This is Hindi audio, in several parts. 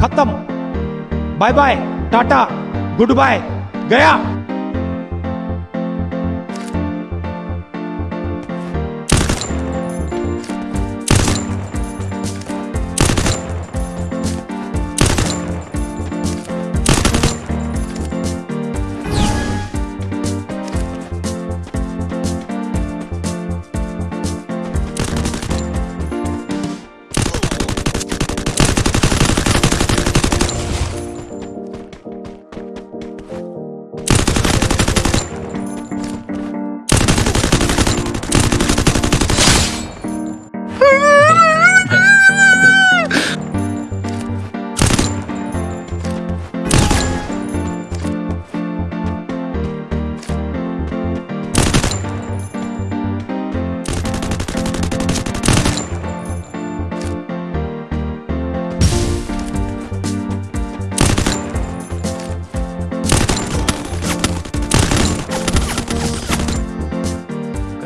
खत्म। Bye bye Tata goodbye गया।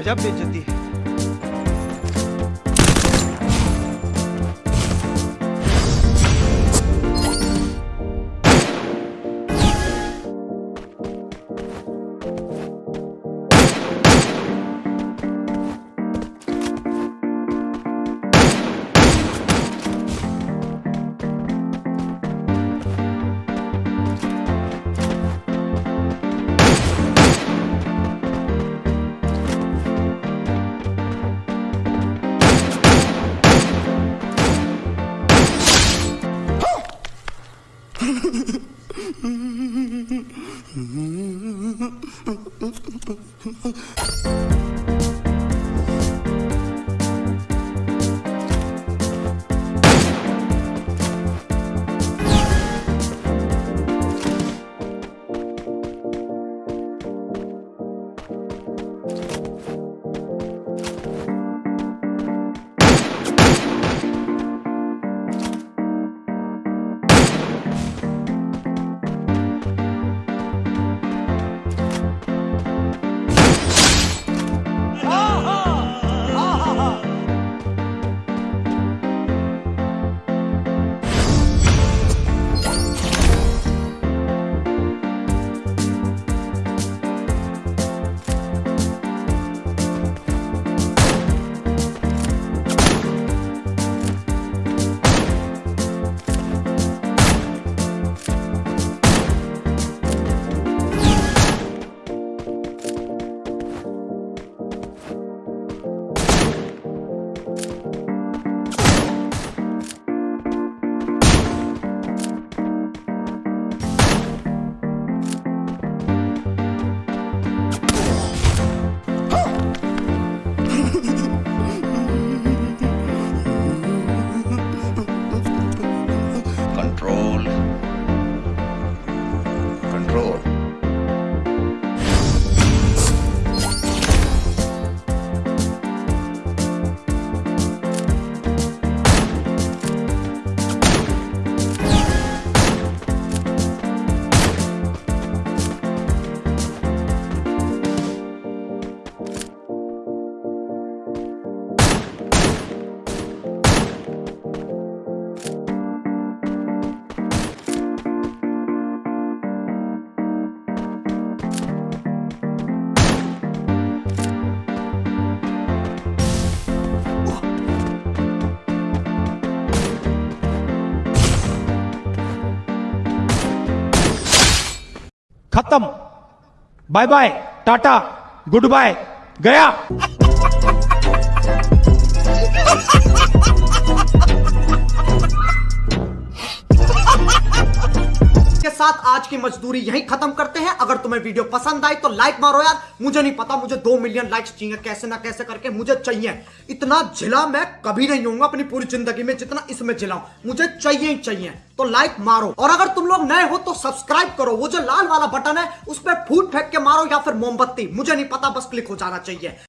गजब बेचती है। フフフフフ खत्म। Bye bye Tata goodbye गया। की मजदूरी यही खत्म करते हैं। अगर तुम्हें वीडियो पसंद आई तो लाइक मारो यार। मुझे नहीं पता, मुझे दो मिलियन लाइक्स चाहिए। कैसे ना कैसे करके मुझे चाहिए। इतना जिला मैं कभी नहीं होऊँगा अपनी पूरी ज़िंदगी में जितना इसमें जिलाऊं मुझे चाहिए ही चाहिए। तो लाइक मारो। और अगर तुम लोग नए हो तो सब्सक्राइब करो। वो जो लाल वाला बटन है, उस पर फूट फेंक के मारो या फिर मोमबत्ती। मुझे नहीं पता, बस क्लिक हो जाना चाहिए।